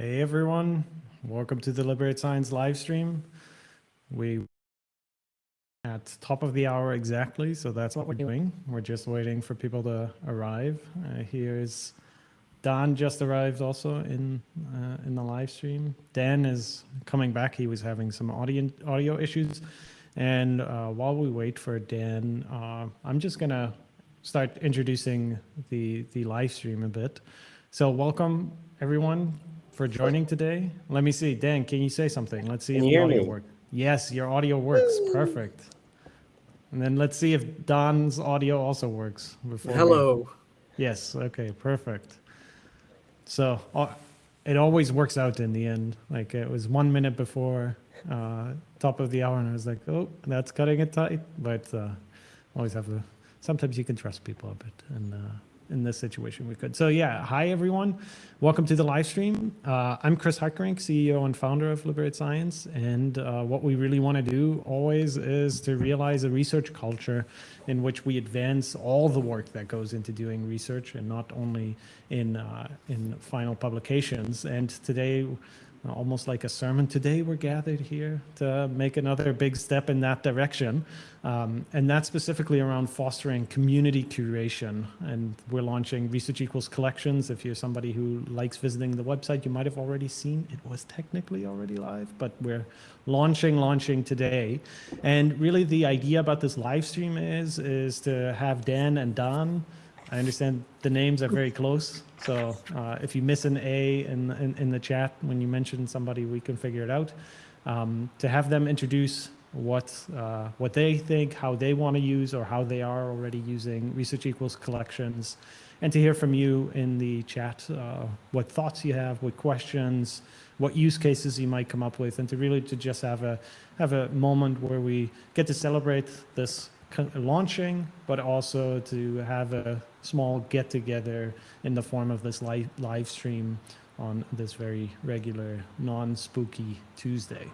Hey everyone, welcome to the Liberate Science live stream. We at top of the hour exactly, so that's what we're doing. We're just waiting for people to arrive. Uh, here's Don just arrived also in uh, in the live stream. Dan is coming back. He was having some audio audio issues, and uh, while we wait for Dan, uh, I'm just gonna start introducing the the live stream a bit. So welcome everyone for joining today. Let me see, Dan. Can you say something? Let's see can if the audio works. Yes, your audio works. Perfect. And then let's see if Don's audio also works. Before we- Hello. Yes. Okay. Perfect. So uh, it always works out in the end. Like it was one minute before uh, top of the hour, and I was like, "Oh, that's cutting it tight." But uh, always have to. Sometimes you can trust people a bit, and uh, in this situation, we could. So yeah, hi everyone, welcome to the live stream. Uh, I'm Chris Hartgerink, CEO and founder of Liberate Science, and uh, what we really want to do always is to realize a research culture in which we advance all the work that goes into doing research, and not only in uh, in final publications. And today almost like a sermon. Today we're gathered here to make another big step in that direction. Um, and that's specifically around fostering community curation. And we're launching Research Equals Collections. If you're somebody who likes visiting the website, you might have already seen it was technically already live, but we're launching, launching today. And really the idea about this live stream is, is to have Dan and Don I understand the names are very close, so uh, if you miss an A in, in, in the chat when you mention somebody, we can figure it out. Um, to have them introduce what uh, what they think, how they want to use, or how they are already using Research Equals collections, and to hear from you in the chat uh, what thoughts you have, what questions, what use cases you might come up with, and to really to just have a have a moment where we get to celebrate this launching, but also to have a small get together in the form of this live, live stream on this very regular non-spooky Tuesday.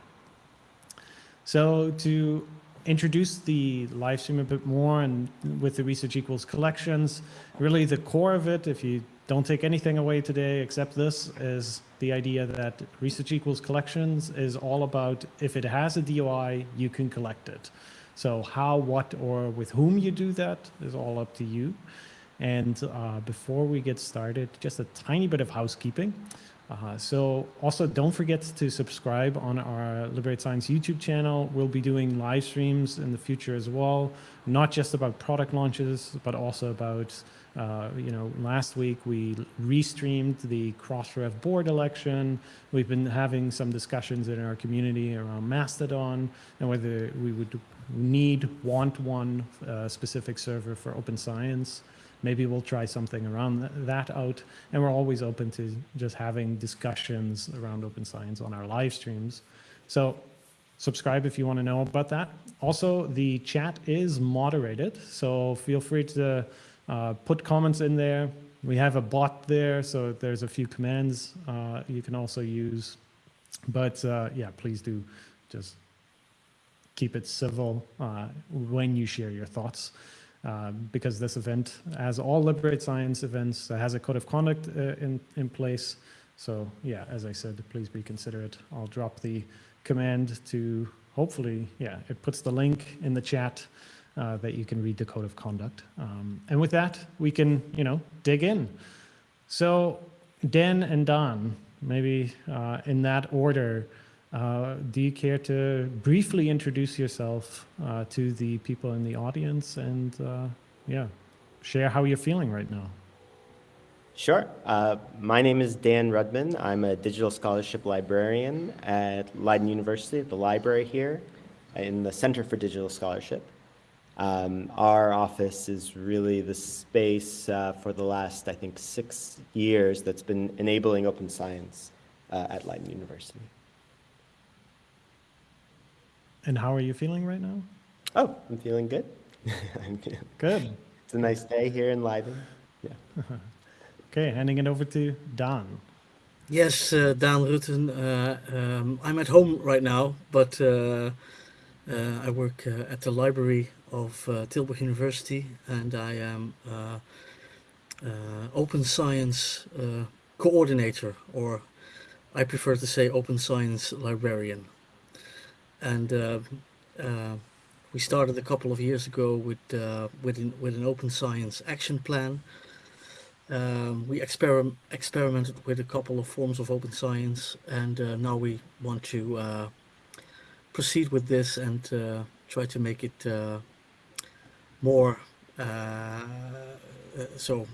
So to introduce the live stream a bit more and with the Research Equals collections, really the core of it, if you don't take anything away today except this, is the idea that Research Equals collections is all about if it has a DOI, you can collect it. So how, what, or with whom you do that is all up to you. And uh, before we get started, just a tiny bit of housekeeping. Uh, so also don't forget to subscribe on our Liberate Science YouTube channel. We'll be doing live streams in the future as well, not just about product launches, but also about, uh, you know, last week we restreamed the Crossref board election. We've been having some discussions in our community around Mastodon and whether we would need, want one uh, specific server for open science. Maybe we'll try something around that out. And we're always open to just having discussions around open science on our live streams. So subscribe if you want to know about that. Also, the chat is moderated, so feel free to uh, put comments in there. We have a bot there, so there's a few commands uh, you can also use. But uh, yeah, please do just keep it civil uh, when you share your thoughts. Uh, because this event, as all Liberate Science events, has a code of conduct uh, in, in place. So yeah, as I said, please be considerate. I'll drop the command to hopefully, yeah, it puts the link in the chat uh, that you can read the code of conduct. Um, and with that, we can, you know, dig in. So Dan and Don, maybe uh, in that order, uh, do you care to briefly introduce yourself uh, to the people in the audience and, uh, yeah, share how you're feeling right now? Sure. Uh, my name is Dan Rudman. I'm a digital scholarship librarian at Leiden University, the library here, in the Center for Digital Scholarship. Um, our office is really the space uh, for the last, I think, six years that's been enabling open science uh, at Leiden University. And how are you feeling right now? Oh, I'm feeling good. I'm Good. It's a nice day here in Leiden. Yeah. okay, handing it over to Don. Yes, uh, Dan Rutten. Uh, um, I'm at home right now, but uh, uh I work uh, at the library of uh, Tilburg University, and I am open science coordinator, or I prefer to say open science librarian. And uh, uh, we started a couple of years ago with uh, with an, with an open science action plan. Um, we experim- experimented with a couple of forms of open science, and uh, now we want to uh, proceed with this and uh, try to make it more so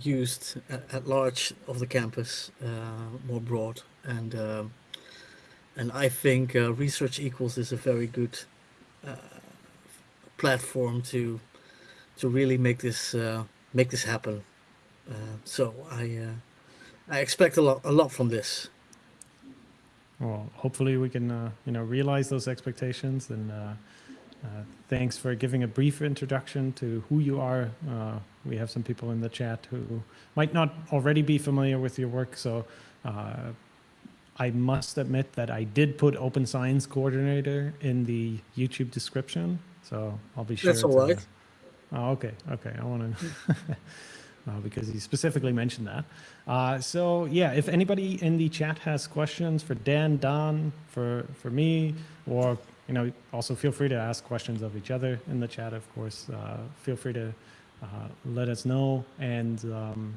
used at, at large of the campus, more broad, and and I think uh, research equals is a very good uh, platform to to really make this uh, make this happen. Uh, so I uh, I expect a lot a lot from this. Well, hopefully we can, uh, you know, realize those expectations. And thanks for giving a brief introduction to who you are. We have some people in the chat who might not already be familiar with your work, so I must admit that I did put Open Science Coordinator in the YouTube description, so I'll be sure. That's all to- Oh, okay, okay. I want to, uh, because you specifically mentioned that. Uh, so yeah, if anybody in the chat has questions for Dan, Don, for for me, or you know, also feel free to ask questions of each other in the chat. Of course, uh, feel free to uh, let us know. And um,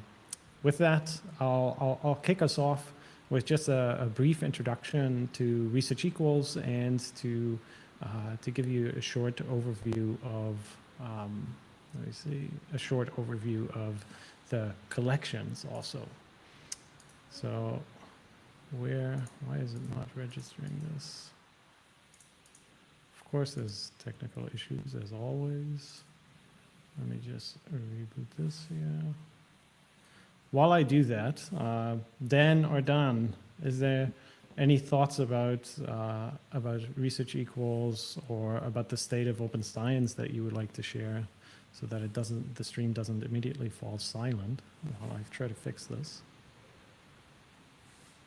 with that, I'll, I'll I'll kick us off with just a, a brief introduction to Research Equals and to uh, to give you a short overview of um, let me see a short overview of the collections also. So where why is it not registering this? Of course, there's technical issues as always. Let me just reboot this here. While I do that, uh, Dan or Don, is there any thoughts about uh, about research equals or about the state of open science that you would like to share, so that it doesn't the stream doesn't immediately fall silent while I try to fix this?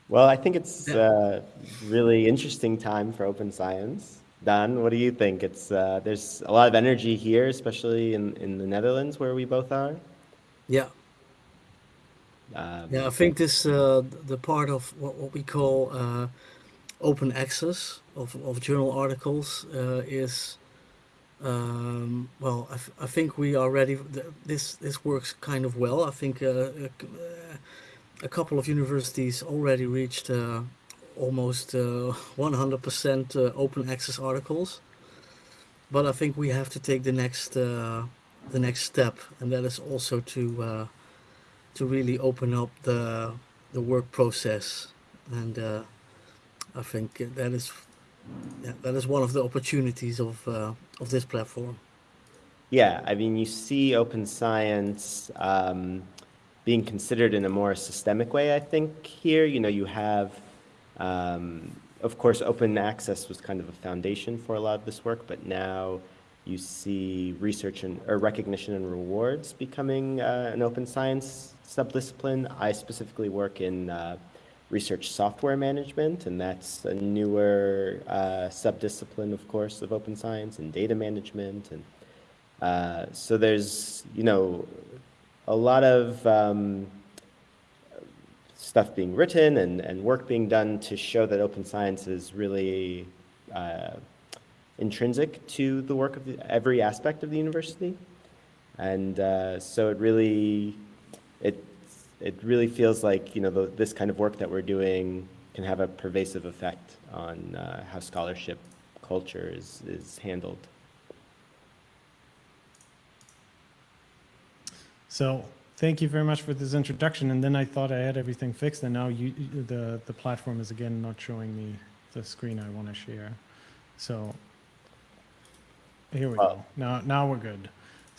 Well, I think it's a really interesting time for open science. Don, what do you think? It's uh, there's a lot of energy here, especially in, in the Netherlands where we both are. Yeah, Um, yeah. I think this uh, the part of what, what we call uh, open access of, of journal articles uh, is um, well. I, I think we are ready. This this works kind of well. I think uh, a, uh, a couple of universities already reached uh, almost uh, 100% uh, open access articles. But I think we have to take the next the next step, and that is also to to really open up the the work process, and uh, I think that is yeah, that is one of the opportunities of uh, of this platform. Yeah, I mean, you see open science um, being considered in a more systemic way, I think, here. You know, you have, um, of course, open access was kind of a foundation for a lot of this work, but now you see research and or recognition and rewards becoming uh, an open science subdiscipline. I specifically work in uh, research software management, and that's a newer uh, subdiscipline, of course, of open science and data management and uh, so there's, you know, a lot of um, stuff being written and, and work being done to show that open science is really uh, intrinsic to the work of the, every aspect of the university. And uh, so it really, it, it really feels like, you know, the, this kind of work that we're doing can have a pervasive effect on uh, how scholarship culture is, is handled. So thank you very much for this introduction. And then I thought I had everything fixed, and now you, the the platform is again not showing me the screen I want to share. So here we go. Now now we're good.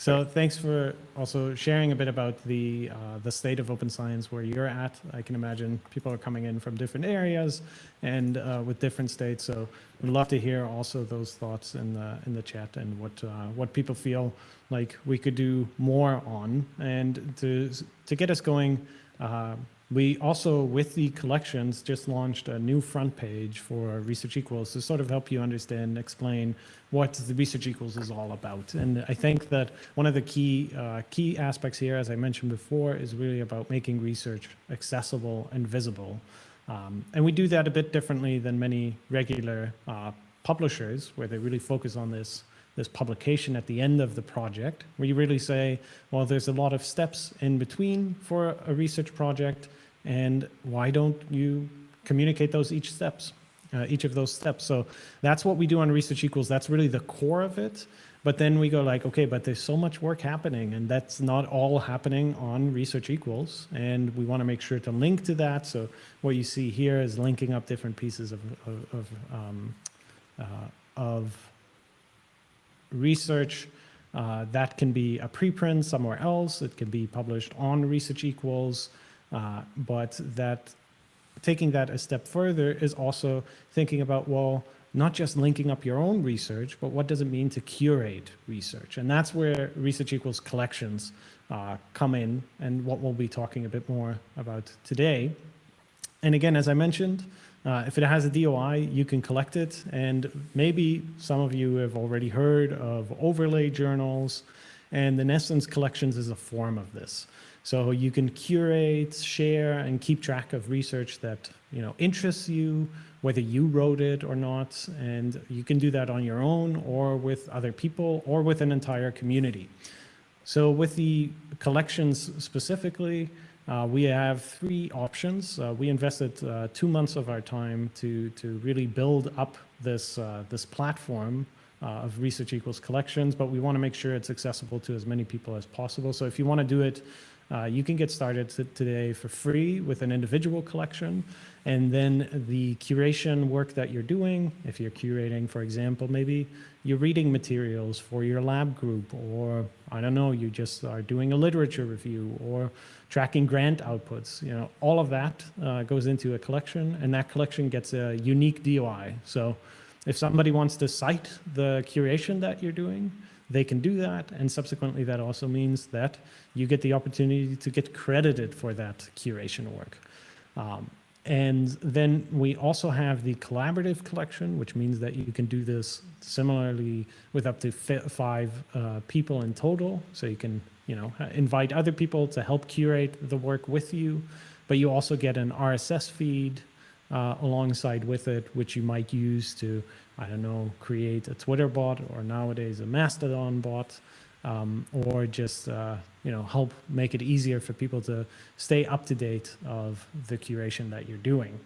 So thanks for also sharing a bit about the uh, the state of open science where you're at. I can imagine people are coming in from different areas and uh, with different states. So we'd love to hear also those thoughts in the in the chat and what uh, what people feel like we could do more on. And to to get us going, uh, we also with the collections just launched a new front page for Research Equals to sort of help you understand, explain what the Research Equals is all about. And I think that one of the key uh, key aspects here, as I mentioned before, is really about making research accessible and visible. Um, and we do that a bit differently than many regular uh, publishers, where they really focus on this this publication at the end of the project, where you really say, well, there's a lot of steps in between for a research project, and why don't you communicate those each steps, uh, each of those steps? So that's what we do on Research Equals. That's really the core of it. But then we go like, okay, but there's so much work happening, and that's not all happening on Research Equals, and we want to make sure to link to that. So what you see here is linking up different pieces of of of, um, uh, of research. Uh, that can be a preprint somewhere else. It can be published on Research Equals, uh, but that taking that a step further is also thinking about well, not just linking up your own research, but what does it mean to curate research? And that's where Research Equals collections uh, come in, and what we'll be talking a bit more about today. And again, as I mentioned, uh, if it has a DOI, you can collect it. And maybe some of you have already heard of overlay journals. And the essence, collections is a form of this. So you can curate, share, and keep track of research that you know interests you, whether you wrote it or not. And you can do that on your own or with other people or with an entire community. So with the collections specifically, uh, we have three options. Uh, we invested uh, two months of our time to, to really build up this, uh, this platform uh, of Research Equals Collections, but we want to make sure it's accessible to as many people as possible. So if you want to do it, uh, you can get started today for free with an individual collection. And then the curation work that you're doing, if you're curating, for example, maybe you're reading materials for your lab group, or I don't know, you just are doing a literature review or tracking grant outputs, you know, all of that uh, goes into a collection and that collection gets a unique DOI. So if somebody wants to cite the curation that you're doing, they can do that. And subsequently, that also means that you get the opportunity to get credited for that curation work. Um, and then we also have the collaborative collection, which means that you can do this similarly with up to five uh, people in total. So you can, you know, invite other people to help curate the work with you, but you also get an RSS feed uh, alongside with it, which you might use to, I don't know, create a Twitter bot or nowadays a Mastodon bot um, or just uh, you know help make it easier for people to stay up to date of the curation that you're doing.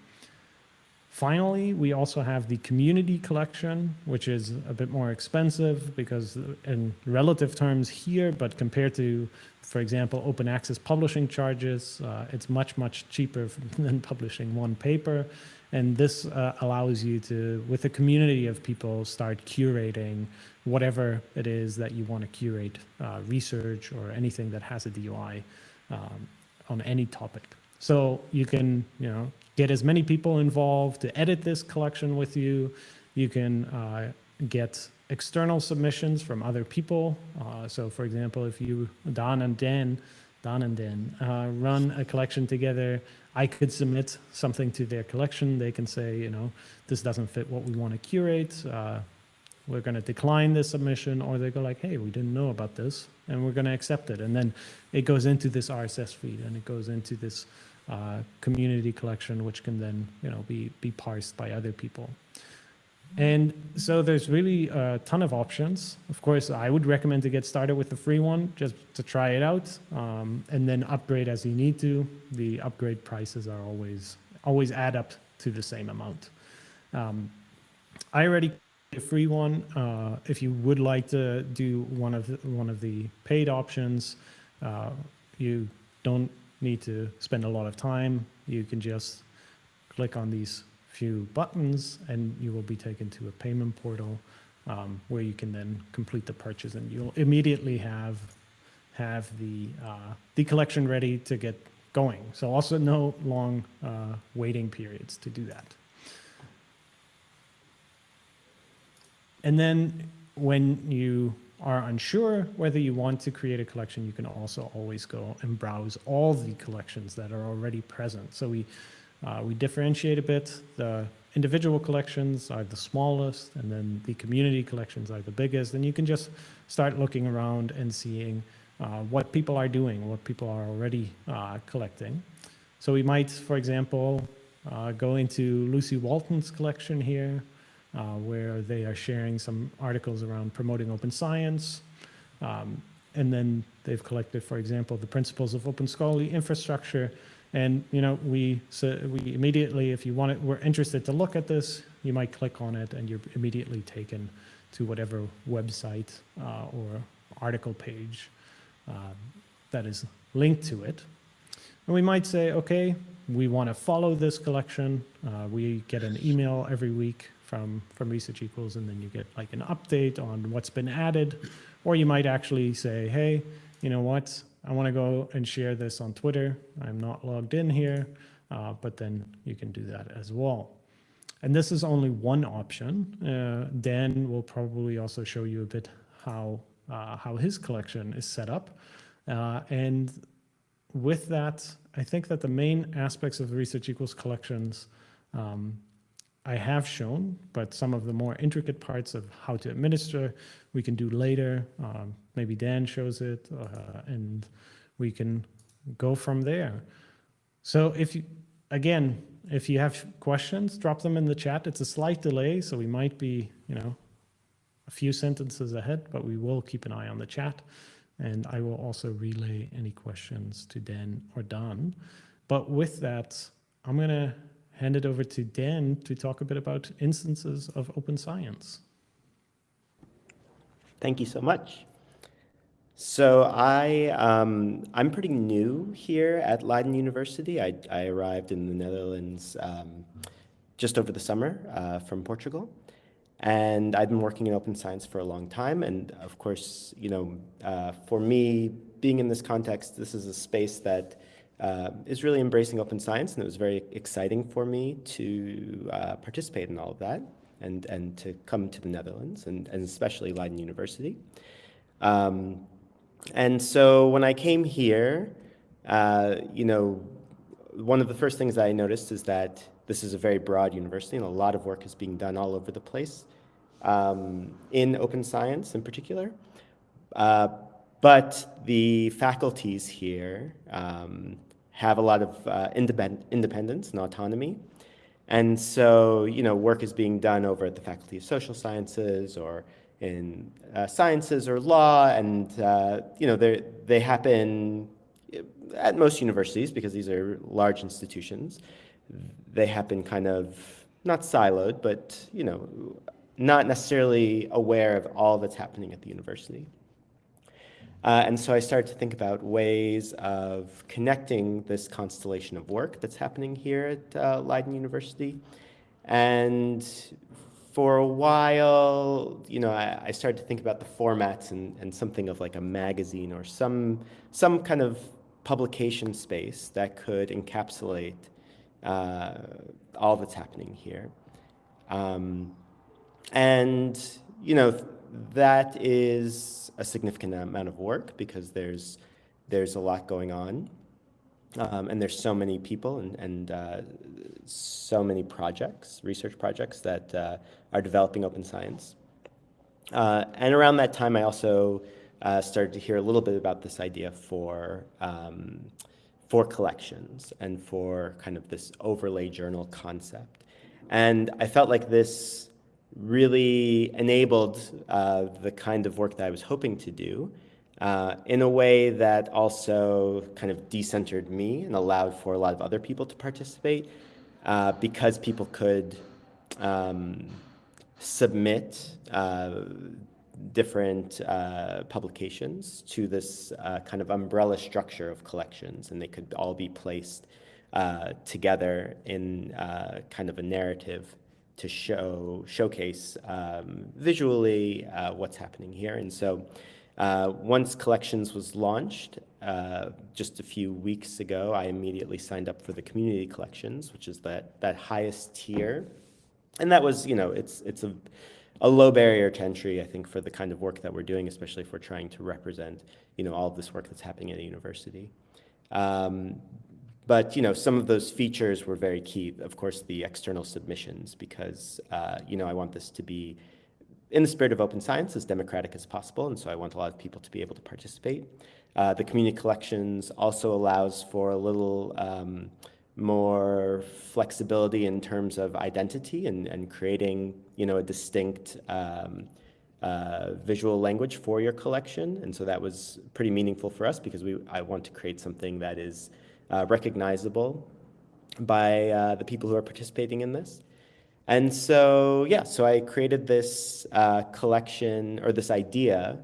Finally, we also have the community collection, which is a bit more expensive because in relative terms here, but compared to, for example, open access publishing charges, uh, it's much, much cheaper than publishing one paper. And this uh, allows you to, with a community of people, start curating whatever it is that you want to curate, uh, research or anything that has a DOI um, on any topic. So you can, you know, get as many people involved to edit this collection with you. You can uh, get external submissions from other people. Uh, so for example, if you, Don and Dan, Don and Dan, uh, run a collection together, I could submit something to their collection. They can say, you know, this doesn't fit what we want to curate. Uh, we're going to decline this submission, or they go like, hey, we didn't know about this, and we're going to accept it. And then it goes into this RSS feed, and it goes into this uh, community collection, which can then, you know, be, be parsed by other people. And so there's really a ton of options. Of course, I would recommend to get started with the free one just to try it out um, and then upgrade as you need to. The upgrade prices are always, always add up to the same amount. Um, I already a free one. Uh, if you would like to do one of the, one of the paid options, uh, you don't need to spend a lot of time. You can just click on these few buttons and you will be taken to a payment portal um, where you can then complete the purchase and you'll immediately have have the uh, the collection ready to get going. So also no long uh, waiting periods to do that. And then when you are unsure whether you want to create a collection, you can also always go and browse all the collections that are already present. So we, uh, we differentiate a bit. The individual collections are the smallest, and then the community collections are the biggest. And you can just start looking around and seeing uh, what people are doing, what people are already uh, collecting. So we might, for example, uh, go into Lucy Walton's collection here, uh, where they are sharing some articles around promoting open science. Um, and then they've collected, for example, the principles of open scholarly infrastructure. And you know, we so we immediately, if you want it, we're interested to look at this, you might click on it, and you're immediately taken to whatever website uh, or article page um, that is linked to it. And we might say, okay, we want to follow this collection. Uh, we get an email every week from, from Research Equals, and then you get like an update on what's been added. Or you might actually say, hey, you know what? I want to go and share this on Twitter. I'm not logged in here, uh, but then you can do that as well. And this is only one option. Uh, Dan will probably also show you a bit how, uh, how his collection is set up. Uh, and with that, I think that the main aspects of the Research Equals collections um, I have shown, but some of the more intricate parts of how to administer, we can do later. Um, maybe Dan shows it, uh, and we can go from there. So if you, again, if you have questions, drop them in the chat. It's a slight delay, so we might be, you know, a few sentences ahead, but we will keep an eye on the chat. And I will also relay any questions to Dan or Don. But with that, I'm going to hand it over to Dan to talk a bit about instances of open science. Thank you so much. So I, um, I'm pretty new here at Leiden University. I, I arrived in the Netherlands um, just over the summer uh, from Portugal. And I've been working in open science for a long time. And of course, you know, uh, for me, being in this context, this is a space that uh, is really embracing open science. And it was very exciting for me to uh, participate in all of that and, and to come to the Netherlands and, and especially Leiden University. Um, and so when I came here, uh, you know, one of the first things that I noticed is that this is a very broad university and a lot of work is being done all over the place um, in open science in particular. Uh, but the faculties here um, have a lot of uh, independ independence and autonomy. And so, you know, work is being done over at the Faculty of Social Sciences or in uh, sciences or law, and uh, you know they happen at most universities because these are large institutions. They happen kind of not siloed, but you know, not necessarily aware of all that's happening at the university. Uh, and so I started to think about ways of connecting this constellation of work that's happening here at uh, Leiden University and for a while, you know, I, I, started to think about the formats and, and something of like a magazine or some, some kind of publication space that could encapsulate uh, all that's happening here. Um, and, you know, that is a significant amount of work because there's, there's a lot going on. Um, and there's so many people and, and uh, so many projects, research projects that uh, are developing open science. Uh, and around that time, I also uh, started to hear a little bit about this idea for, um, for collections and for kind of this overlay journal concept. And I felt like this really enabled uh, the kind of work that I was hoping to do uh, in a way that also kind of decentered me and allowed for a lot of other people to participate uh, because people could um, submit uh, different uh, publications to this uh, kind of umbrella structure of collections and they could all be placed together in kind of a narrative to show showcase um, visually what's happening here. And so uh, once Collections was launched, uh, just a few weeks ago, I immediately signed up for the Community Collections, which is that, that highest tier. And that was, you know, it's, it's a, a low barrier to entry, I think, for the kind of work that we're doing, especially if we're trying to represent, you know, all of this work that's happening at a university. Um, but, you know, some of those features were very key. Of course, the external submissions, because, uh, you know, I want this to be in the spirit of open science, as democratic as possible, and so I want a lot of people to be able to participate. Uh, the community collections also allows for a little um, more flexibility in terms of identity and, and creating, you know, a distinct um, uh, visual language for your collection. And so that was pretty meaningful for us because we, I want to create something that is uh, recognizable by uh, the people who are participating in this. And so, yeah, so I created this uh, collection or this idea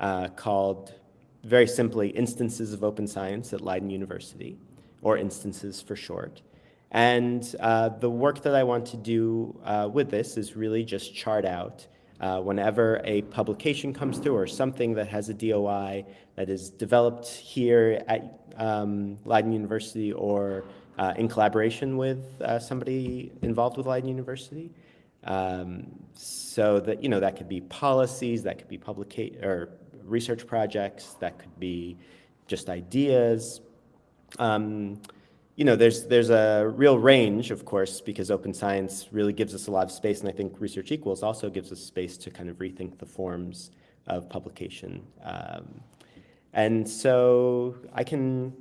uh, called, very simply, Instances of Open Science at Leiden University, or Instances for short. And uh, the work that I want to do uh, with this is really just chart out uh, whenever a publication comes through or something that has a DOI that is developed here at um, Leiden University or uh, in collaboration with uh, somebody involved with Leiden University. Um, so that, you know, that could be policies, that could be publica- or research projects, that could be just ideas. Um, you know, there's, there's a real range, of course, because open science really gives us a lot of space, and I think Research Equals also gives us space to kind of rethink the forms of publication. Um, and so I can,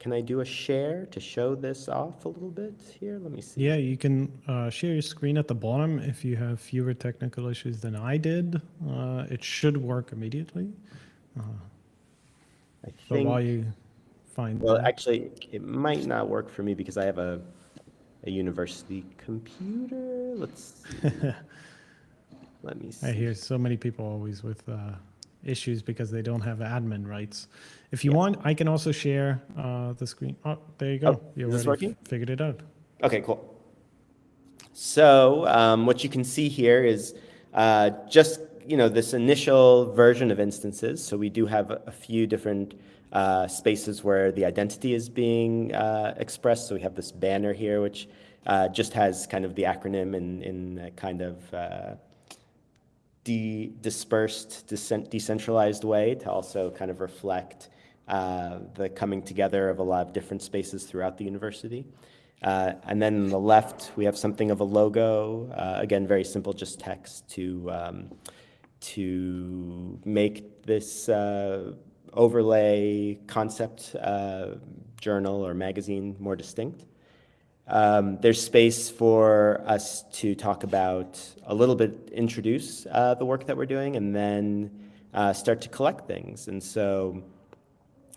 can I do a share to show this off a little bit here? Let me see. Yeah, you can uh, share your screen at the bottom if you have fewer technical issues than I did. Uh, it should work immediately. Uh, I but think, while you find well, that- actually, it might not work for me because I have a, a university computer. Let's see. Let me see. I hear so many people always with uh, issues because they don't have admin rights. If you Yeah. want, I can also share uh, the screen. Oh, there you go. Oh, you is this already working? figured it out. Okay, cool. So um, what you can see here is uh, just you know this initial version of instances. So we do have a, a few different uh, spaces where the identity is being uh, expressed. So we have this banner here, which uh, just has kind of the acronym in in kind of uh, de- dispersed, decent- decentralized way to also kind of reflect uh, the coming together of a lot of different spaces throughout the university. Uh, and then on the left, we have something of a logo. Uh, again, very simple, just text to um, to make this uh, overlay concept uh, journal or magazine more distinct. Um, there's space for us to talk about a little bit, introduce uh, the work that we're doing, and then uh, start to collect things. And so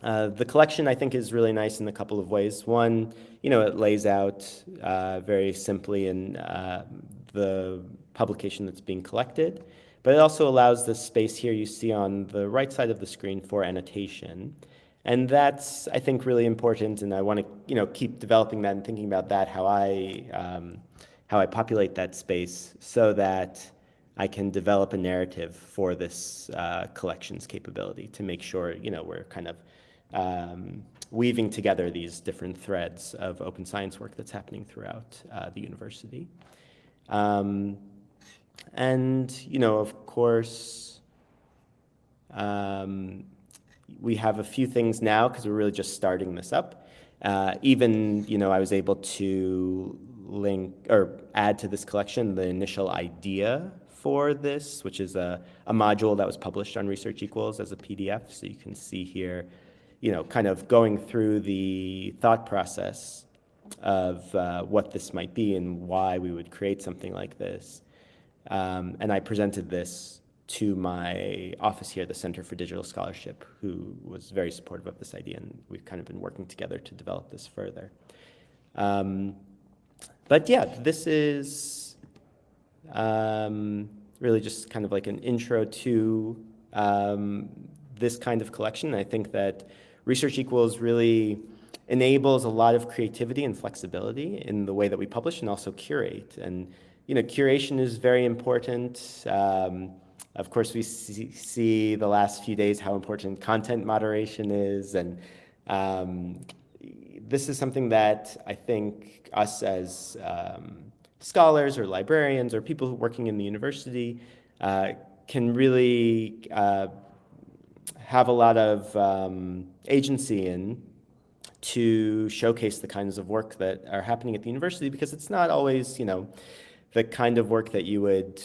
uh, the collection, I think, is really nice in a couple of ways. One, you know, it lays out uh, very simply in uh, the publication that's being collected, but it also allows the space here you see on the right side of the screen for annotation. And that's, I think, really important, and I want to, you know, keep developing that and thinking about that, how I, um, how I populate that space so that I can develop a narrative for this uh, collections capability to make sure, you know, we're kind of um, weaving together these different threads of open science work that's happening throughout uh, the university. Um, and, you know, of course, um, we have a few things now because we're really just starting this up. Uh, even, you know, I was able to link or add to this collection the initial idea for this, which is a, a module that was published on Research Equals as a PDF. So you can see here, you know, kind of going through the thought process of uh, what this might be and why we would create something like this. Um, and I presented this to my office here, at the Center for Digital Scholarship, who was very supportive of this idea, and we've kind of been working together to develop this further. Um, but yeah, this is um, really just kind of like an intro to um, this kind of collection. I think that Research Equals really enables a lot of creativity and flexibility in the way that we publish and also curate. And you know, curation is very important. Um, of course, we see, see, the last few days how important content moderation is, and um, this is something that I think us as um, scholars or librarians or people working in the university uh, can really uh, have a lot of um, agency in to showcase the kinds of work that are happening at the university because it's not always, you know, the kind of work that you would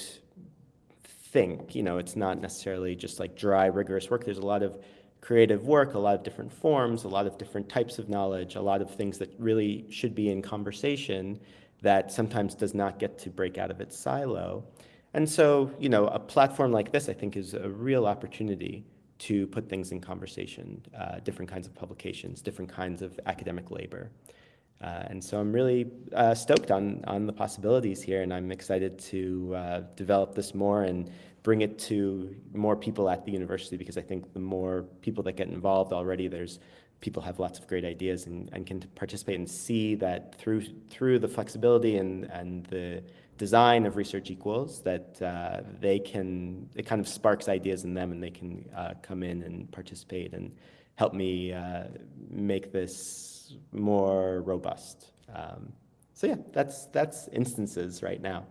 think. You know, it's not necessarily just like dry, rigorous work. There's a lot of creative work, a lot of different forms, a lot of different types of knowledge, a lot of things that really should be in conversation that sometimes does not get to break out of its silo. And so, you know, a platform like this, I think, is a real opportunity to put things in conversation, uh, different kinds of publications, different kinds of academic labor. Uh, and so I'm really uh, stoked on, on the possibilities here, and I'm excited to uh, develop this more and bring it to more people at the university because I think the more people that get involved already, there's people have lots of great ideas and, and can participate and see that through through the flexibility and, and the design of research equals that uh, they can it kind of sparks ideas in them and they can uh, come in and participate and help me uh, make this more robust. Um, so yeah, that's that's instances right now.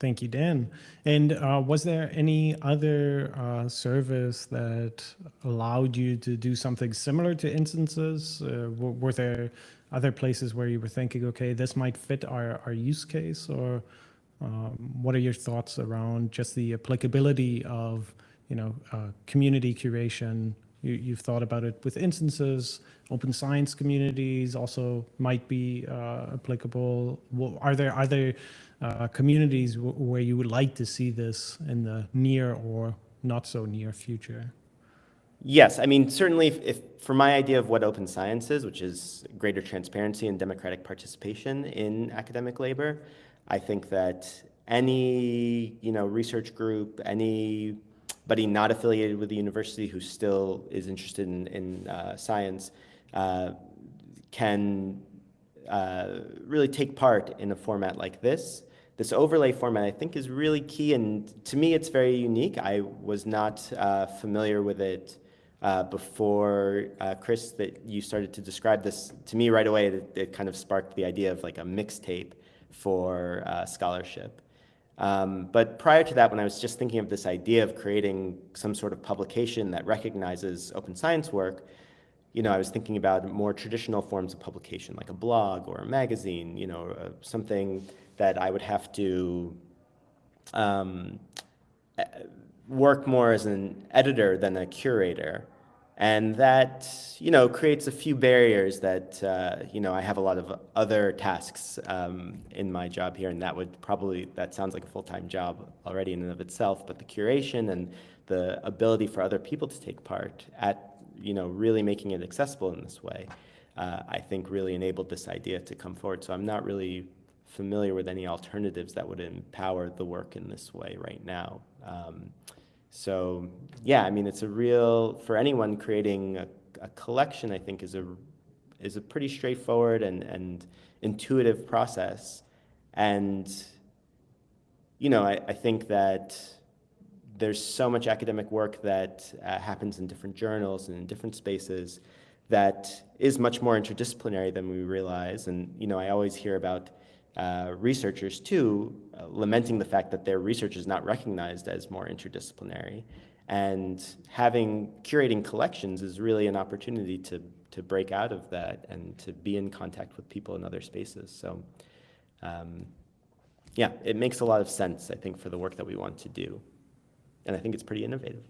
Thank you, Dan. And uh, was there any other uh, service that allowed you to do something similar to instances? Uh, were, there other places where you were thinking, okay, this might fit our, our use case? Or um, what are your thoughts around just the applicability of, you know, uh, community curation? You, you've thought about it with instances, open science communities also might be uh, applicable. Well, Are there, are there uh, communities where you would like to see this in the near or not so near future? Yes, I mean, certainly if, if, for my idea of what open science is, which is greater transparency and democratic participation in academic labor, I think that any, you know, research group, anybody not affiliated with the university who still is interested in, in uh, science uh, can uh, really take part in a format like this. This overlay format, I think, is really key, and to me, it's very unique. I was not uh, familiar with it uh, before, uh, Chris, that you started to describe this to me right away. It, it kind of sparked the idea of like a mixtape for scholarship. Um, but prior to that, when I was just thinking of this idea of creating some sort of publication that recognizes open science work, you know, I was thinking about more traditional forms of publication, like a blog or a magazine, you know, uh, something that I would have to um, work more as an editor than a curator. And that, you know, creates a few barriers that, uh, you know, I have a lot of other tasks um, in my job here, and that would probably, that sounds like a full-time job already in and of itself, but the curation and the ability for other people to take part at, you know, really making it accessible in this way, uh, I think really enabled this idea to come forward. So I'm not really familiar with any alternatives that would empower the work in this way right now. Um, so yeah, I mean, it's a real, for anyone creating a, a collection, I think is a, is a pretty straightforward and, and intuitive process. And, you know, I, I think that there's so much academic work that uh, happens in different journals and in different spaces that is much more interdisciplinary than we realize. And, you know, I always hear about uh, researchers too, uh, lamenting the fact that their research is not recognized as more interdisciplinary. And having curating collections is really an opportunity to, to break out of that and to be in contact with people in other spaces. So um, yeah, it makes a lot of sense, I think, for the work that we want to do. And I think it's pretty innovative.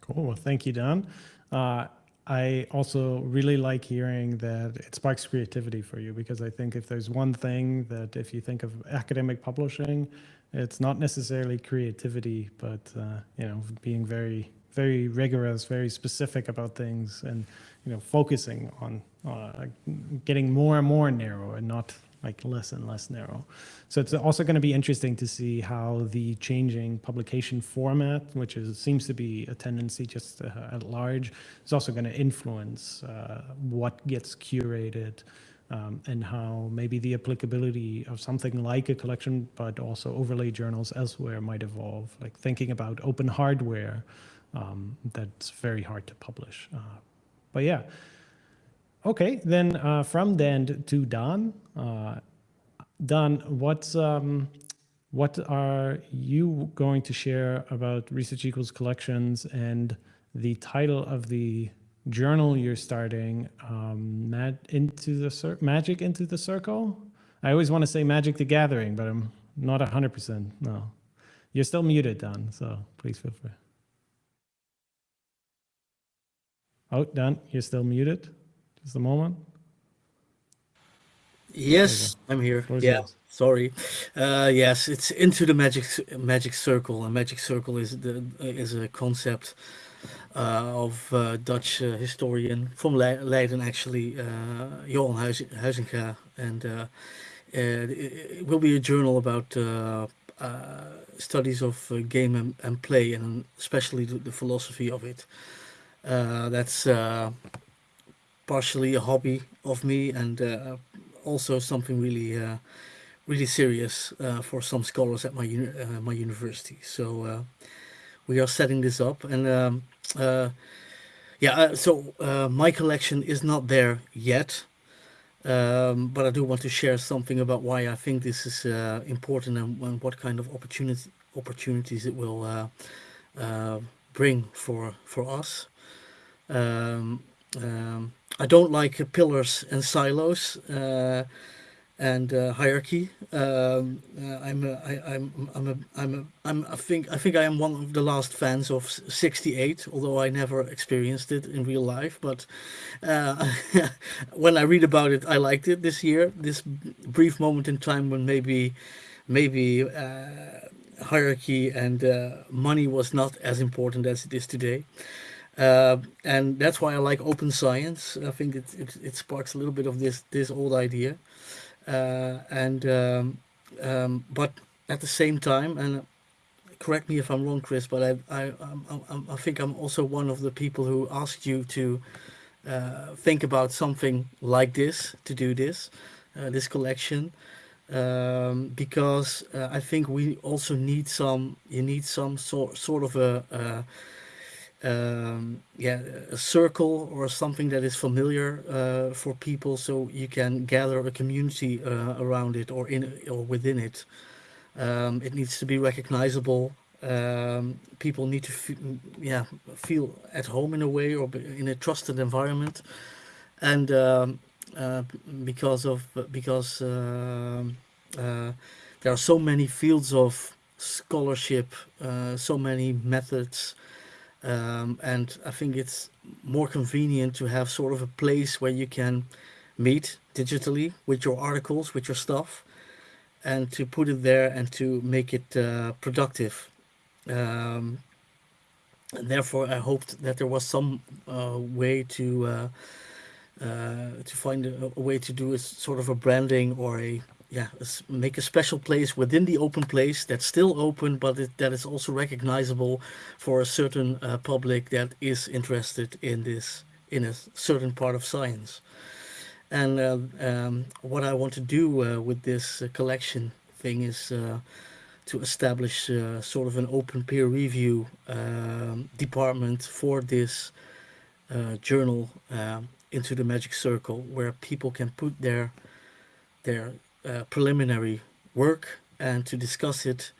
Cool. Well, thank you, Don. Uh, I also really like hearing that it sparks creativity for you because I think if there's one thing that if you think of academic publishing, it's not necessarily creativity, but uh, you know, being very, very rigorous, very specific about things, and you know, focusing on uh, getting more and more narrow and not like less and less narrow. So it's also going to be interesting to see how the changing publication format, which is, seems to be a tendency just uh, at large, is also going to influence uh, what gets curated um, and how maybe the applicability of something like a collection, but also overlay journals elsewhere might evolve. Like thinking about open hardware, um, that's very hard to publish. Uh, but yeah. Okay, then uh, from Dan to Don. Uh, Don, what's um, what are you going to share about Research Equals collections and the title of the journal you're starting, um, into the Magic into the Circle? I always want to say Magic the Gathering, but I'm not 100%. No. You're still muted, Don, so please feel free. Oh, Dan, you're still muted. Just a moment. Yes, I'm here. Yeah, yours. sorry. Uh, yes, it's into the magic magic circle. A magic circle is the is a concept uh, of uh, Dutch uh, historian from Le- Leiden, actually, uh, Johan Huiz- Huizinga, and uh, uh, it it will be a journal about uh, uh, studies of uh, game and, and play, and especially the, the philosophy of it. Uh, that's uh, partially a hobby of me, and uh, also something really, uh, really serious uh, for some scholars at my uni- uh, my university. So uh, we are setting this up, and um, uh, yeah, so my collection is not there yet, um, but I do want to share something about why I think this is important and, and what kind of opportunity opportunities it will bring for for us. Um, um, I don't like pillars and silos uh, and uh, hierarchy. Um, uh, I'm a, I, I'm I'm a, I'm a, I'm I think I think I am one of the last fans of 68, although I never experienced it in real life. But uh, when I read about it, I liked it this year. This brief moment in time when maybe maybe uh, hierarchy and uh, money was not as important as it is today. Uh, and that's why I like open science. I think it, it, it sparks a little bit of this this old idea. Uh, and um, um, but at the same time, and correct me if I'm wrong, Chris, but I I I'm, I'm, think I'm also one of the people who asked you to uh, think about something like this to do this uh, this collection um, because uh, I think we also need some you need some sort sort of a um, yeah, a circle or something that is familiar uh, for people, so you can gather a community uh, around it or in or within it. Um, it needs to be recognizable. Um, people need to, yeah, feel at home in a way or in a trusted environment, and um, uh, because of because um uh, there are so many fields of scholarship, uh, so many methods um, and I think it's more convenient to have sort of a place where you can meet digitally with your articles, with your stuff, and to put it there and to make it uh, productive. Um, and therefore, I hoped that there was some uh, way to uh, uh, to find a, a way to do a sort of a branding or a yeah make a special place within the open place that's still open, but it, that is also recognizable for a certain uh, public that is interested in this in a certain part of science. And uh, um, what I want to do uh, with this uh, collection thing is uh, to establish uh, sort of an open peer review um, department for this journal um, into the magic circle, where people can put their their uh, preliminary work and to discuss it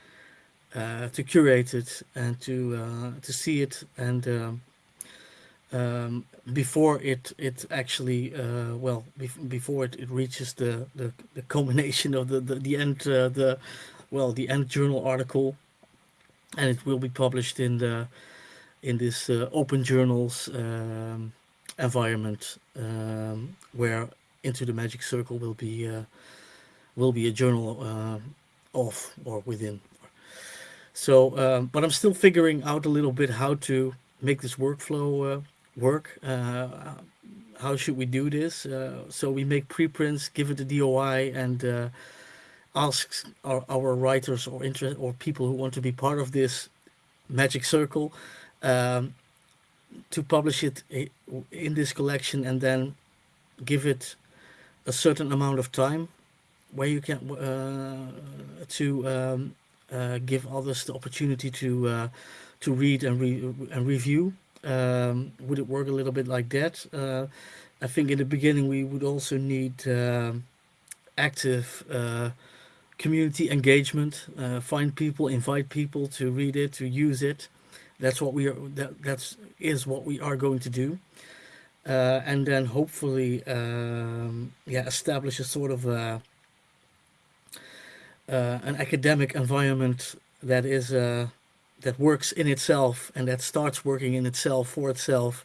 uh, to curate it and to uh, to see it and um, um, before it it actually uh, well bef- before it, it reaches the, the the culmination of the the, the end the well the end journal article. And it will be published in the in this uh, open journals um, environment um, where into the magic circle will be uh, will be a journal uh, of or within so, um, but I'm still figuring out a little bit how to make this workflow uh, work. Uh, how should we do this? Uh, so we make preprints, give it a DOI, and uh, ask our, our writers or interest or people who want to be part of this magic circle um, to publish it in this collection, and then give it a certain amount of time where you can uh, to um, uh, give others the opportunity to uh, to read and re- and review. Um, would it work a little bit like that? Uh, I think in the beginning we would also need um active uh, community engagement. Uh, find people, invite people to read it, to use it. That's what we are. That that's is what we are going to do. Uh, and then hopefully, um, yeah, establish a sort of uh, an academic environment that is uh, that works in itself and that starts working in itself for itself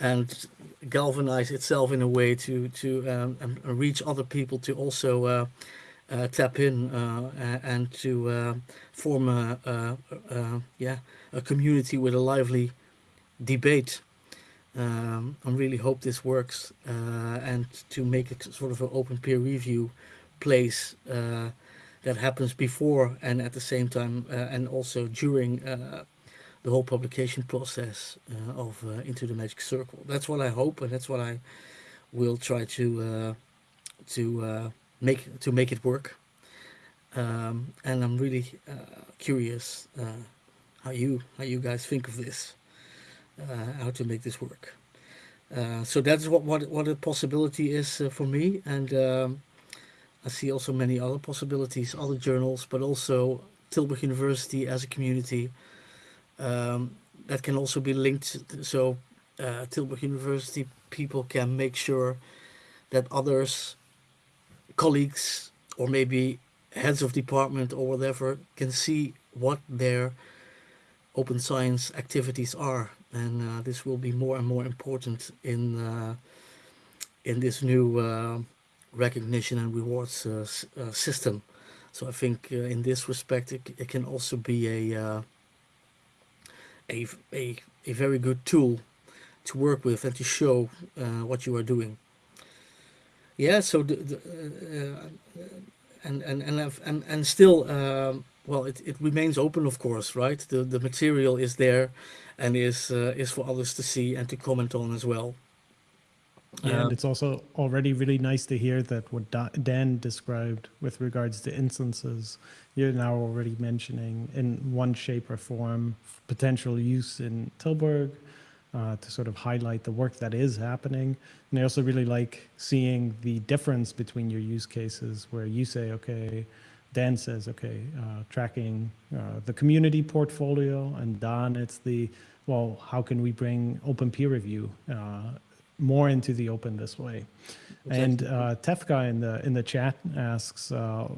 and galvanize itself in a way to to um, reach other people to also uh, uh, tap in uh, and to uh, form a, a, a yeah a community with a lively debate. Um, I really hope this works uh, and to make it sort of an open peer review place uh, that happens before and at the same time uh, and also during uh, the whole publication process uh, of uh, Into the Magic Circle. That's what I hope, and that's what I will try to uh, to uh, make to make it work. Um, and I'm really curious how you how you guys think of this, how to make this work. So that's what what what a possibility is for me, and um, I see also many other possibilities, other journals, but also Tilburg University as a community um, that can also be linked. So uh, Tilburg University people can make sure that others, colleagues, or maybe heads of department or whatever can see what their open science activities are, and uh, this will be more and more important in uh, in this new uh, recognition and rewards uh, uh, system. So I think uh, in this respect, it, it can also be a a, a, a very good tool to work with and to show uh, what you are doing. Yeah, so the, the, uh, and and and and and still, um, well, it, it remains open, of course, right? The the material is there, and is uh, is for others to see and to comment on as well. And it's also already really nice to hear that what Dan described with regards to instances, you're now already mentioning in one shape or form potential use in Tilburg uh, to sort of highlight the work that is happening. And I also really like seeing the difference between your use cases where you say, okay, Dan says, okay, uh, tracking uh, the community portfolio, and Don, it's the, well, how can we bring open peer review uh, more into the open this way? And uh, Tefka in the in the chat asks, uh,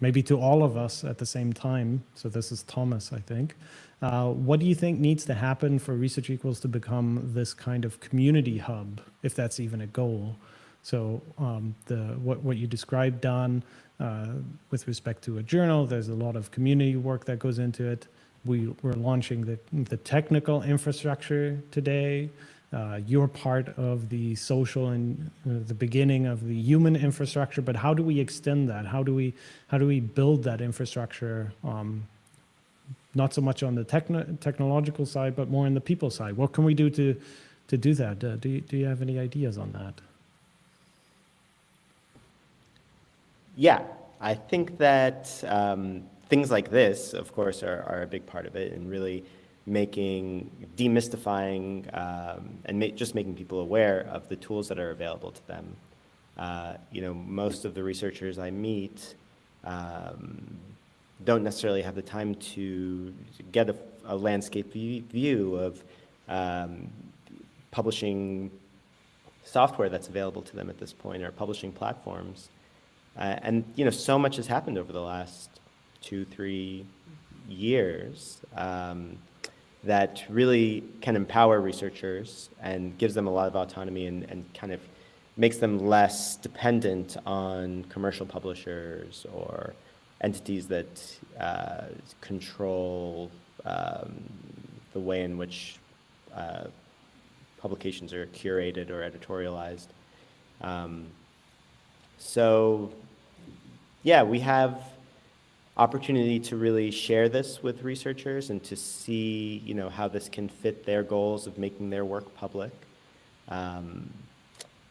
maybe to all of us at the same time. So this is Thomas, I think. Uh, what do you think needs to happen for Research Equals to become this kind of community hub, if that's even a goal? So um, the what what you described, Don, uh, with respect to a journal, there's a lot of community work that goes into it. We we're launching the the technical infrastructure today. Uh, you're part of the social and uh, the beginning of the human infrastructure, but how do we extend that? How do we how do we build that infrastructure? Um, not so much on the techno- technological side, but more on the people side. What can we do to to do that? Uh, do you, do you have any ideas on that? Yeah, I think that um, things like this, of course, are, are a big part of it, and really making, demystifying, um, and ma- just making people aware of the tools that are available to them. Uh, you know, most of the researchers I meet um, don't necessarily have the time to get a, a landscape view, of um, publishing software that's available to them at this point or publishing platforms. Uh, and you know, so much has happened over the last two, three years um, that really can empower researchers and gives them a lot of autonomy and, and kind of makes them less dependent on commercial publishers or entities that uh, control um, the way in which uh, publications are curated or editorialized. Um, so, yeah, we have opportunity to really share this with researchers and to see, you know, how this can fit their goals of making their work public. Um,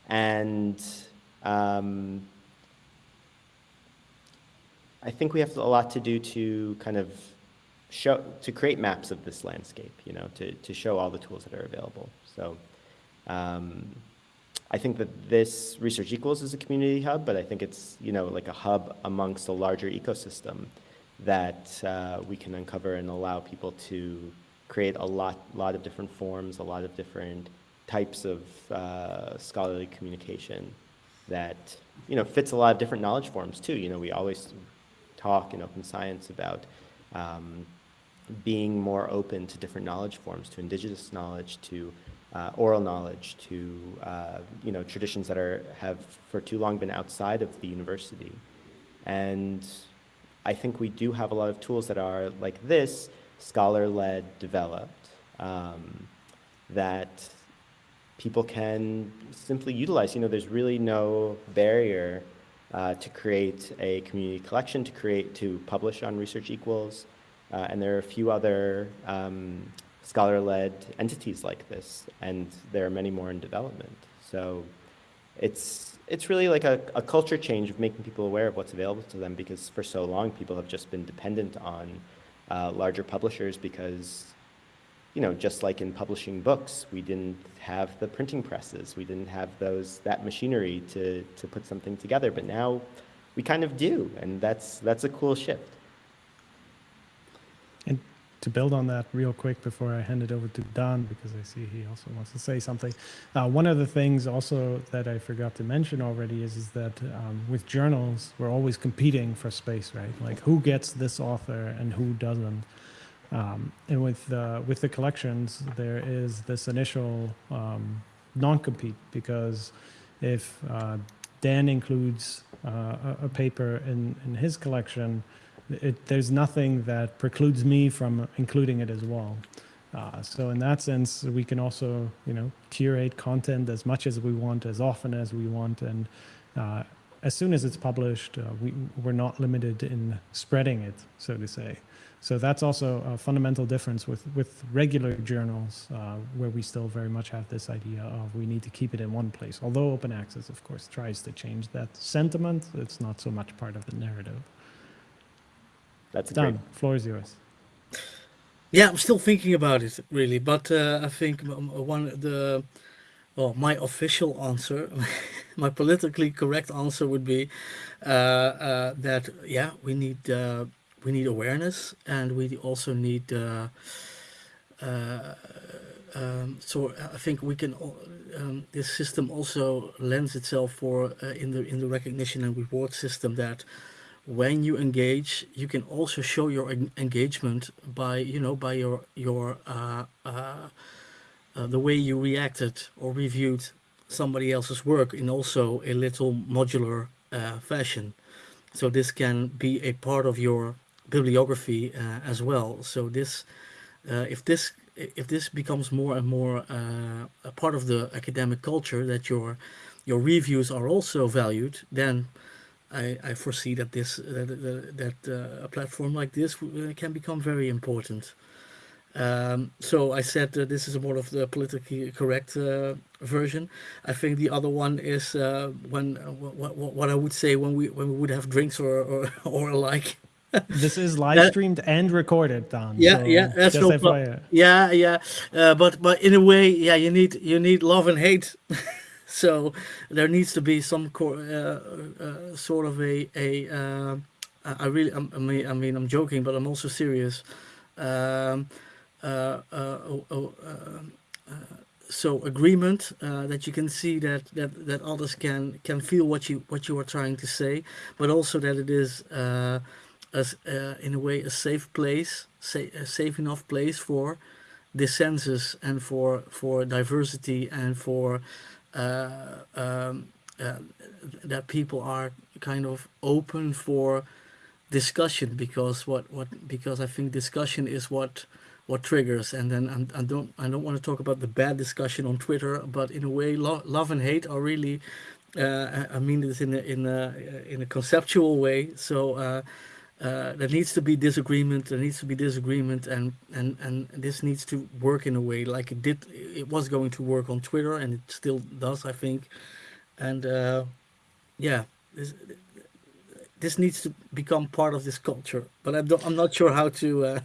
and um, I think we have a lot to do to kind of show, to create maps of this landscape, you know, to, to show all the tools that are available. So um, I think that this Research Equals is a community hub, but I think it's, you know, like a hub amongst a larger ecosystem that uh, we can uncover and allow people to create a lot, lot of different forms, a lot of different types of uh, scholarly communication that, you know, fits a lot of different knowledge forms too. You know, we always talk in open science about um, being more open to different knowledge forms, to indigenous knowledge, to uh, oral knowledge to uh, you know traditions that are have for too long been outside of the university, and I think we do have a lot of tools that are like this, scholar-led, developed, um, that people can simply utilize. You know, there's really no barrier uh, to create a community collection, to create, to publish on Research Equals, uh, and there are a few other um, scholar-led entities like this, and there are many more in development. So it's, it's really like a, a culture change of making people aware of what's available to them because for so long people have just been dependent on uh, larger publishers because you know, just like in publishing books, we didn't have the printing presses, we didn't have those that machinery to to put something together, but now we kind of do, and that's that's a cool shift. To build on that real quick before I hand it over to Don, because I see he also wants to say something. Uh, one of the things also that I forgot to mention already is, is that um, with journals, we're always competing for space, right? Like who gets this author and who doesn't. Um, and with uh, with the collections, there is this initial um, non-compete because if uh, Dan includes uh, a, a paper in, in his collection, it, there's nothing that precludes me from including it as well. Uh, so in that sense, we can also, you know, curate content as much as we want, as often as we want, and uh, as soon as it's published, uh, we, we're not limited in spreading it, so to say. So that's also a fundamental difference with, with regular journals, uh, where we still very much have this idea of we need to keep it in one place. Although open access, of course, tries to change that sentiment, it's not so much part of the narrative. That's a Don. great. Floor is yours. Yeah, I'm still thinking about it really, but uh, I think m- m- one the well, my official answer, my politically correct answer would be uh, uh, that yeah, we need uh, we need awareness and we also need. Uh, uh, um, so I think we can. al- Um, this system also lends itself for uh, in the in the recognition and reward system that when you engage, you can also show your en- engagement by you know by your your uh, uh, uh, the way you reacted or reviewed somebody else's work in also a little modular uh, fashion. So this can be a part of your bibliography uh, as well. So this, uh, if this if this becomes more and more a part of the academic culture, that your your reviews are also valued, then I, I foresee that this that that, that uh, a platform like this uh, can become very important. Um, so I said uh, this is more of the politically correct uh, version. I think the other one is uh, when uh, what, what, what I would say when we when we would have drinks or or, or alike. This is live streamed and recorded, Don. Yeah, so yeah, that's no pro- Yeah, yeah, uh, but but in a way, yeah, you need you need love and hate. so there needs to be some uh, uh, sort of a a. Uh, I I really, I'm- I mean, I mean, I'm joking, but I'm also serious. Um, uh, oh, oh, um, so agreement uh, that you can see that that that others can can feel what you what you are trying to say, but also that it is uh, as uh, in a way a safe place, sa- a safe enough place for dissensus and for for diversity and for um, uh, that people are kind of open for discussion because what what because I think discussion is what what triggers. And then I'm, I don't I don't want to talk about the bad discussion on Twitter but in a way lo- love and hate are really uh, I I mean this in a in a in a conceptual way. So uh, uh, there needs to be disagreement there needs to be disagreement and and and this needs to work in a way like it did it was going to work on Twitter and it still does I think and uh, yeah this this needs to become part of this culture but I don't, I'm not sure how to uh,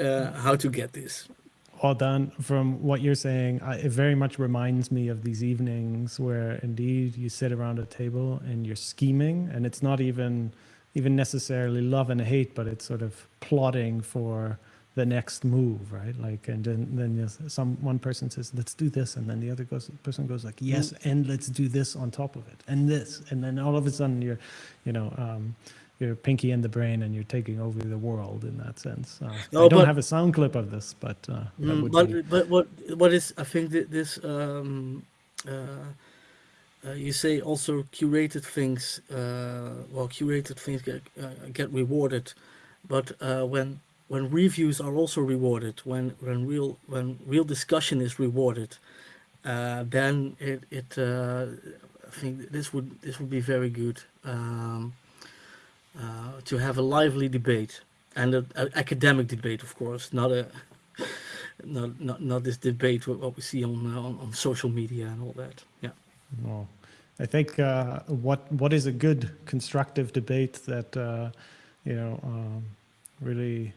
uh, how to get this Well done. From what you're saying, I, it very much reminds me of these evenings where indeed you sit around a table and you're scheming, and it's not even even necessarily love and hate, but it's sort of plotting for the next move, right? Like, and then then some one person says, "Let's do this," and then the other goes, person goes like, "Yes, and let's do this on top of it, and this," and then all of a sudden you're, you know. Um, you're pinky in the brain and you're taking over the world in that sense. Uh, No, I don't but- have a sound clip of this, but uh, Mm, but be, but what what is I think that this um, uh, uh, you say also curated things uh, well curated things get uh, get rewarded, but uh, when when reviews are also rewarded when when real when real discussion is rewarded, uh, then it it uh, I think this would this would be very good um, to have a lively debate and an academic debate, of course, not a not not not this debate what, we see on, on on social media and all that. Yeah. Well, I think uh, what what is a good constructive debate that uh, you know um, really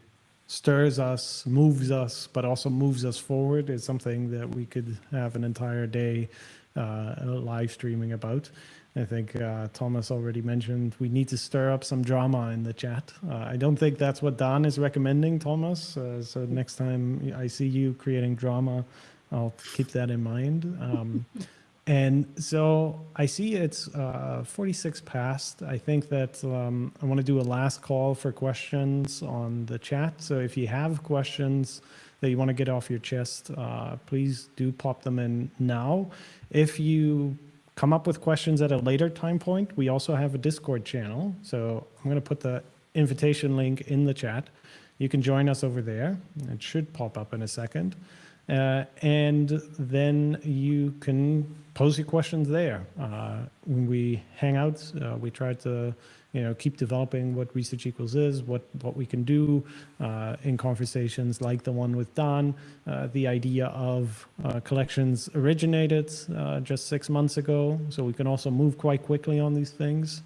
stirs us, moves us, but also moves us forward is something that we could have an entire day uh, live streaming about. I think uh, Thomas already mentioned we need to stir up some drama in the chat. Uh, I don't think that's what Don is recommending, Thomas. Uh, so next time I see you creating drama, I'll keep that in mind. Um, and so I see it's uh, 46 past. I think that um, I want to do a last call for questions on the chat. So if you have questions that you want to get off your chest, uh, please do pop them in now. If you come up with questions at a later time point, we also have a Discord channel. So I'm going to put the invitation link in the chat. You can join us over there. It should pop up in a second. Uh, and then you can pose your questions there. Uh, when we hang out, uh, we try to, you know, keep developing what research equals is, what what we can do uh, in conversations like the one with Don. Uh, the idea of uh, collections originated just six months ago, so we can also move quite quickly on these things.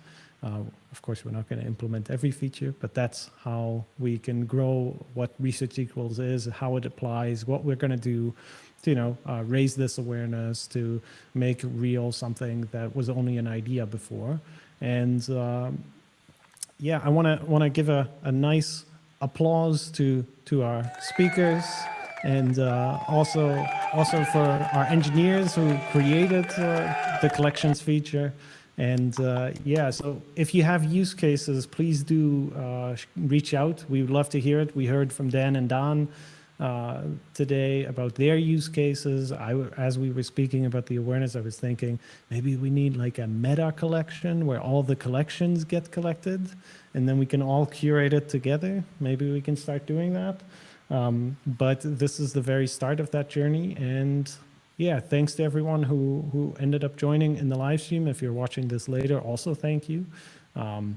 Of course, we're not going to implement every feature, but that's how we can grow what research equals is, how it applies, what we're going to do to, you know, uh, raise this awareness, to make real something that was only an idea before. And um, yeah, I want to want to give a, a nice applause to to our speakers and uh, also also for our engineers who created uh, the collections feature. And uh, yeah, so if you have use cases, please do uh, reach out. We would love to hear it. We heard from Dan and Don uh, today about their use cases. I, as we were speaking about the awareness, I was thinking maybe we need like a meta collection where all the collections get collected, and then we can all curate it together. Maybe we can start doing that. Um, but this is the very start of that journey, and yeah, thanks to everyone who who ended up joining in the live stream. If you're watching this later, also thank you. Um,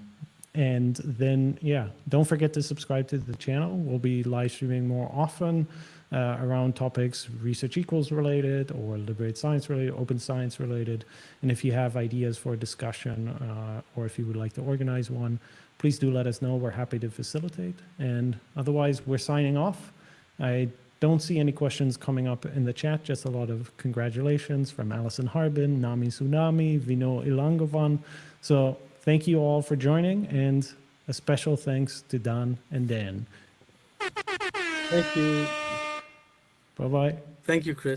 and then, yeah, don't forget to subscribe to the channel. We'll be live streaming more often uh, around topics research equals related or liberate science related, open science related. And if you have ideas for a discussion uh, or if you would like to organize one, please do let us know. We're happy to facilitate. And otherwise, we're signing off. I don't see any questions coming up in the chat, just a lot of congratulations from Alison Harbin, Nami Tsunami, Vino Ilangovan. So thank you all for joining, and a special thanks to Don and Dan. Thank you. Bye bye. Thank you, Chris.